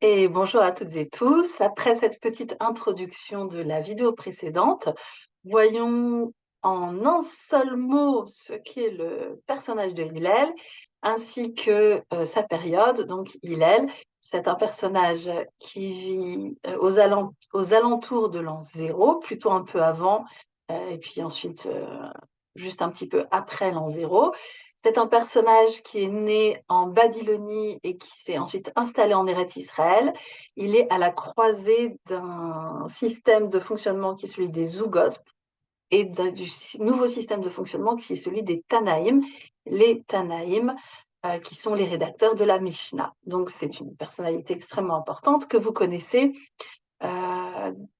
Et bonjour à toutes et tous. Après cette petite introduction de la vidéo précédente, voyons en un seul mot ce qu'est le personnage de Hillel ainsi que euh, sa période. Donc Hillel, c'est un personnage qui vit euh, aux, alentours de l'an zéro, plutôt un peu avant, euh, et puis ensuite juste un petit peu après l'an zéro. C'est un personnage qui est né en Babylonie et qui s'est ensuite installé en Eretz Israël. Il est à la croisée d'un système de fonctionnement qui est celui des Zugot et du nouveau système de fonctionnement qui est celui des Tanaïm. Les Tanaïm, euh, qui sont les rédacteurs de la Mishnah. Donc, c'est une personnalité extrêmement importante que vous connaissez euh,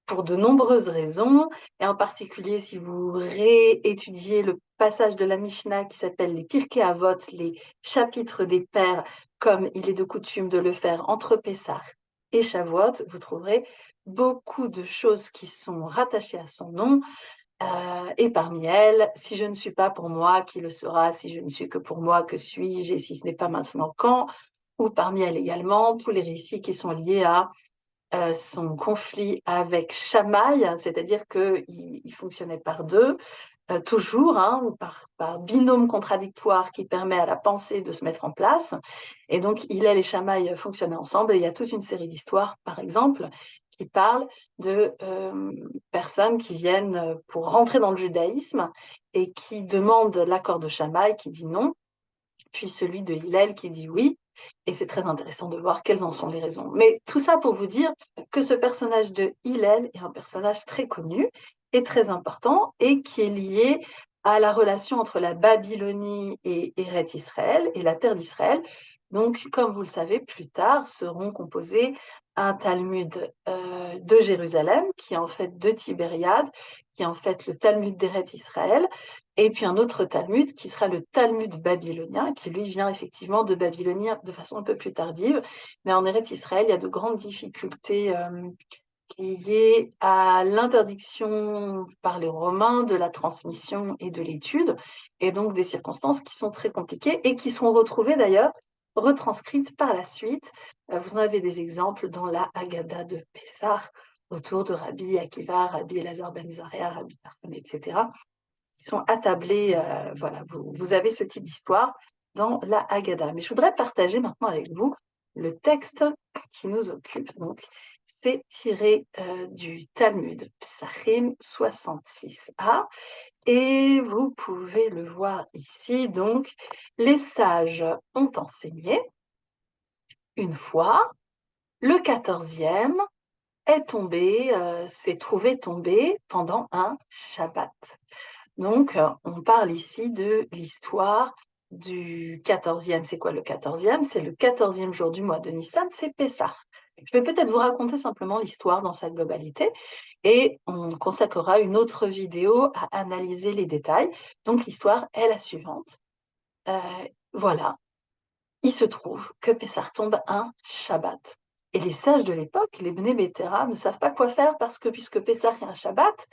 pour de nombreuses raisons, et en particulier si vous réétudiez le passage de la Mishnah qui s'appelle les Pirkei Avot, les chapitres des pères, comme il est de coutume de le faire entre Pessah et Shavuot, vous trouverez beaucoup de choses qui sont rattachées à son nom, euh, et parmi elles, si je ne suis pas pour moi, qui le sera Si je ne suis que pour moi, que suis-je Et si ce n'est pas maintenant, quand? Ou parmi elles également, tous les récits qui sont liés à euh, son conflit avec Shamaï, c'est-à-dire qu'il il fonctionnait par deux, euh, toujours, hein, par, binôme contradictoire qui permet à la pensée de se mettre en place. Et donc, Hillel et Shamaï fonctionnaient ensemble. Et il y a toute une série d'histoires, par exemple, qui parlent de euh, personnes qui viennent pour rentrer dans le judaïsme et qui demandent l'accord de Shamaï qui dit non, puis celui de Hillel qui dit oui. Et c'est très intéressant de voir quelles en sont les raisons. Mais tout ça pour vous dire que ce personnage de Hillel est un personnage très connu et très important et qui est lié à la relation entre la Babylonie et Eretz Israël et la terre d'Israël. Donc, comme vous le savez, plus tard seront composés un Talmud euh, de Jérusalem, qui est en fait de Tibériade, qui est en fait le Talmud d'Eretz Israël, et puis un autre Talmud qui sera le Talmud babylonien, qui lui vient effectivement de Babylonie de façon un peu plus tardive. Mais en Eretz Israël, il y a de grandes difficultés euh, liées à l'interdiction par les Romains de la transmission et de l'étude, et donc des circonstances qui sont très compliquées et qui sont retrouvées d'ailleurs retranscrites par la suite. Euh, vous en avez des exemples dans la Haggadah de Pessah, autour de Rabbi Akiva, Rabbi Elazar ben Zaria, Rabbi Tarfon, etc qui sont attablés. Euh, voilà, vous, avez ce type d'histoire dans la Haggadah. Mais je voudrais partager maintenant avec vous le texte qui nous occupe. C'est tiré euh, du Talmud Psachim 66a. Et vous pouvez le voir ici. Donc, les sages ont enseigné une fois, le quatorzième est tombé, euh, s'est trouvé tombé pendant un Shabbat. Donc, euh, on parle ici de l'histoire du 14e. C'est quoi le 14e C'est le 14e jour du mois de Nissan, c'est Pessah. Je vais peut-être vous raconter simplement l'histoire dans sa globalité et on consacrera une autre vidéo à analyser les détails. Donc, l'histoire est la suivante. Euh, voilà, il se trouve que Pessah tombe un Shabbat. Et les sages de l'époque, les Bnei ne savent pas quoi faire parce que puisque Pessah est un Shabbat,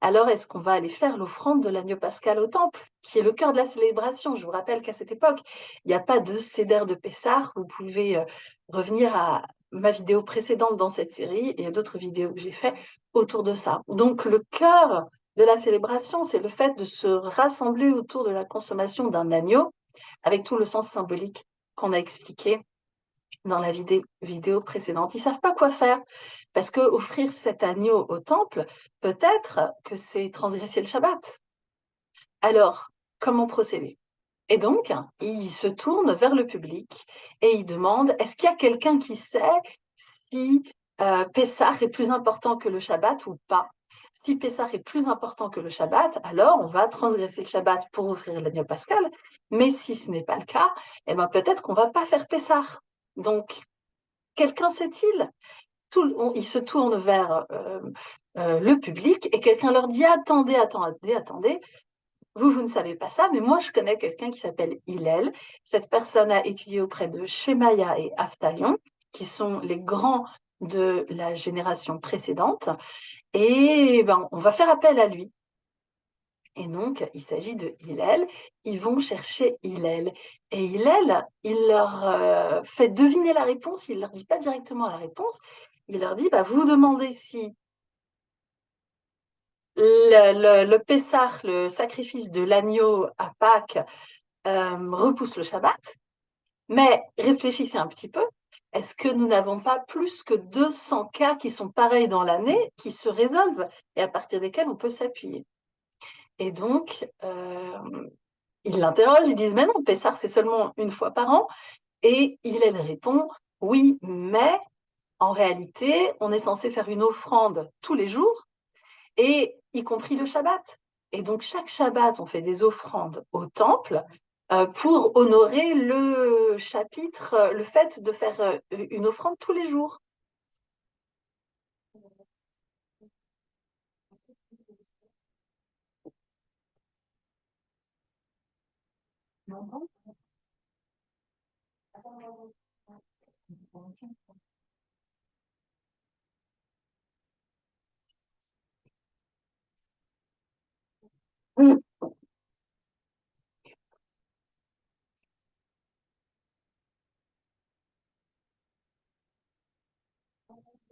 alors est-ce qu'on va aller faire l'offrande de l'agneau pascal au temple, qui est le cœur de la célébration? Je vous rappelle qu'à cette époque, il n'y a pas de cédère de Pessah. Vous pouvez euh, revenir à ma vidéo précédente dans cette série et d'autres vidéos que j'ai faites autour de ça. Donc le cœur de la célébration, c'est le fait de se rassembler autour de la consommation d'un agneau, avec tout le sens symbolique qu'on a expliqué dans la vidéo, précédente. Ils ne savent pas quoi faire parce que offrir cet agneau au temple, peut-être que c'est transgresser le Shabbat. Alors, comment procéder? Et donc, ils se tournent vers le public et ils demandent, est-ce qu'il y a quelqu'un qui sait si euh, Pessah est plus important que le Shabbat ou pas? Si Pessah est plus important que le Shabbat, alors on va transgresser le Shabbat pour offrir l'agneau pascal. Mais si ce n'est pas le cas, eh ben peut-être qu'on ne va pas faire Pessah. Donc, quelqu'un sait-il? Ils se tournent vers euh, euh, le public et quelqu'un leur dit Attendez, attendez, attendez. Vous, vous ne savez pas ça, mais moi, je connais quelqu'un qui s'appelle Hillel. Cette personne a étudié auprès de Shemaya et Aftalion, qui sont les grands de la génération précédente. Et ben, on va faire appel à lui. Et donc, il s'agit de Hillel. Ils vont chercher Hillel. Et Hillel, il leur euh, fait deviner la réponse. Il ne leur dit pas directement la réponse. Il leur dit, bah, vous demandez si le, le, le sacrifice de l'agneau à Pâques, euh, repousse le Shabbat. Mais réfléchissez un petit peu. Est-ce que nous n'avons pas plus que 200 cas qui sont pareils dans l'année, qui se résolvent et à partir desquels on peut s'appuyer? Et donc, euh, ils l'interrogent, ils disent, mais non, Pessar, c'est seulement une fois par an. Et il elle répond, oui, mais en réalité, on est censé faire une offrande tous les jours, et y compris le Shabbat. Et donc, chaque Shabbat, on fait des offrandes au temple euh, pour honorer le chapitre, euh, le fait de faire euh, une offrande tous les jours.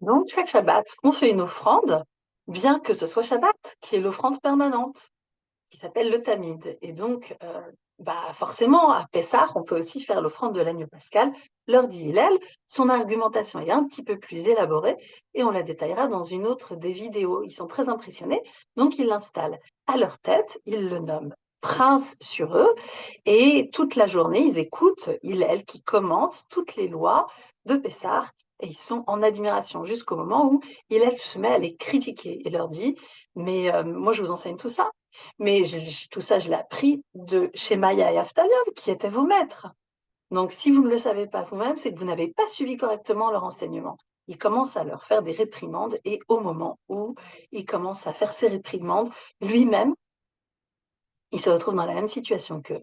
Donc, chaque Shabbat, on fait une offrande, bien que ce soit Shabbat, qui est l'offrande permanente, qui s'appelle le Tamid. Et donc, euh, bah forcément, à Pessah, on peut aussi faire l'offrande de l'agneau pascal, leur dit Hillel. Son argumentation est un petit peu plus élaborée et on la détaillera dans une autre des vidéos. Ils sont très impressionnés, donc ils l'installent à leur tête, ils le nomment prince sur eux et toute la journée, ils écoutent Hillel qui commente toutes les lois de Pessah et ils sont en admiration jusqu'au moment où Hillel se met à les critiquer et leur dit Mais euh, moi, je vous enseigne tout ça. Mais tout ça, je l'ai appris de chez Maya et Aftalion, qui étaient vos maîtres. Donc, si vous ne le savez pas vous-même, c'est que vous n'avez pas suivi correctement leur enseignement. Il commence à leur faire des réprimandes et au moment où il commence à faire ses réprimandes, lui-même, il se retrouve dans la même situation qu'eux.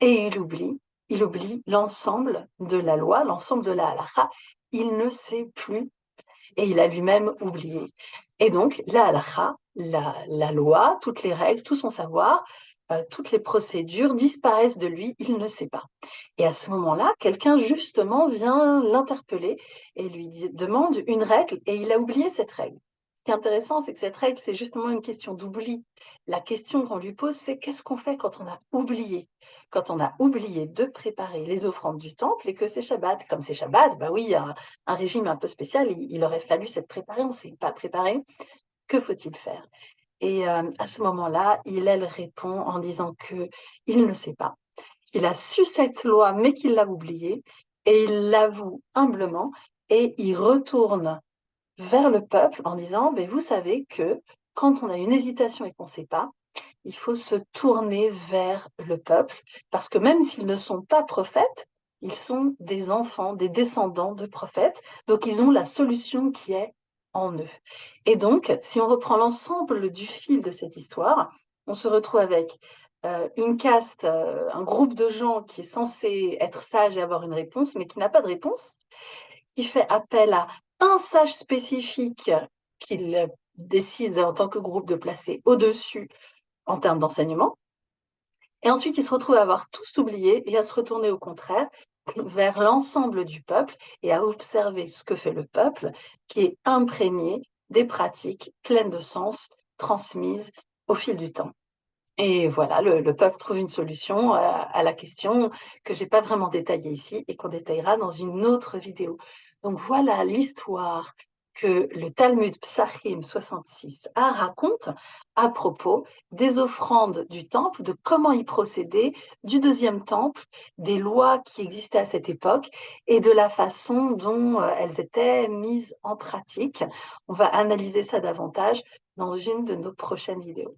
Et il oublie, il oublie l'ensemble de la loi, l'ensemble de la halakha. Il ne sait plus et il a lui-même oublié. Et donc, la halakha, la, loi, toutes les règles, tout son savoir, euh, toutes les procédures disparaissent de lui, il ne sait pas. Et à ce moment-là, quelqu'un justement vient l'interpeller et lui demande une règle et il a oublié cette règle. Ce qui est intéressant, c'est que cette règle, c'est justement une question d'oubli. La question qu'on lui pose, c'est qu'est-ce qu'on fait quand on a oublié? Quand on a oublié de préparer les offrandes du temple et que c'est Shabbat. Comme c'est Shabbat, bah oui, un, un régime un peu spécial, il, il aurait fallu s'être préparé, on ne s'est pas préparé. Que faut-il faire? Et euh, à ce moment-là, il, elle répond en disant que il ne sait pas, qu'il a su cette loi, mais qu'il l'a oubliée, et il l'avoue humblement, et il retourne vers le peuple en disant, ben, vous savez que quand on a une hésitation et qu'on ne sait pas, il faut se tourner vers le peuple, parce que même s'ils ne sont pas prophètes, ils sont des enfants, des descendants de prophètes, donc ils ont la solution qui est en eux. Et donc, si on reprend l'ensemble du fil de cette histoire, on se retrouve avec euh, une caste, euh, un groupe de gens qui est censé être sage et avoir une réponse, mais qui n'a pas de réponse, qui fait appel à un sage spécifique qu'il décide en tant que groupe de placer au-dessus en termes d'enseignement. Et ensuite, il se retrouve à avoir tous oublié et à se retourner au contraire vers l'ensemble du peuple et à observer ce que fait le peuple, qui est imprégné des pratiques pleines de sens transmises au fil du temps. Et voilà, le, le peuple trouve une solution à, à la question que j'ai pas vraiment détaillée ici et qu'on détaillera dans une autre vidéo. Donc voilà l'histoire que le Talmud Psachim 66a raconte à propos des offrandes du temple, de comment y procéder, du deuxième temple, des lois qui existaient à cette époque et de la façon dont euh, elles étaient mises en pratique. On va analyser ça davantage dans une de nos prochaines vidéos.